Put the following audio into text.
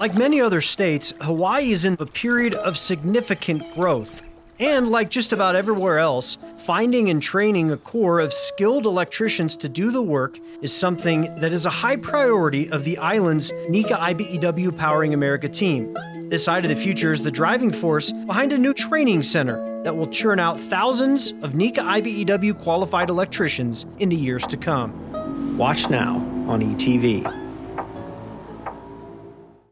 Like many other states, Hawaii is in a period of significant growth. And like just about everywhere else, finding and training a core of skilled electricians to do the work is something that is a high priority of the island's NECA IBEW Powering America team. This side of the future is the driving force behind a new training center that will churn out thousands of NECA IBEW qualified electricians in the years to come. Watch now on ETV.